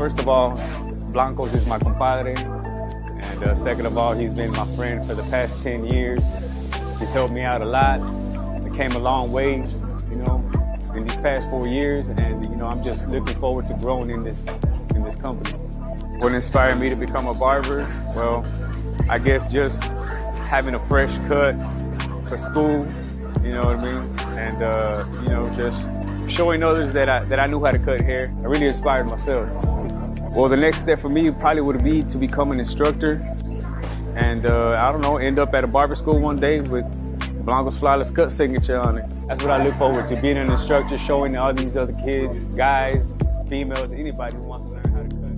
first of all, Blancos is my compadre. And uh, second of all, he's been my friend for the past 10 years. He's helped me out a lot. I came a long way, you know, in these past four years. And, you know, I'm just looking forward to growing in this, in this company. What inspired me to become a barber? Well, I guess just having a fresh cut for school, you know what I mean? And, uh, you know, just showing others that I, that I knew how to cut hair. I really inspired myself. Well, the next step for me probably would be to become an instructor and, uh, I don't know, end up at a barber school one day with Blancos Flawless Cut signature on it. That's what I look forward to, being an instructor, showing all these other kids, guys, females, anybody who wants to learn.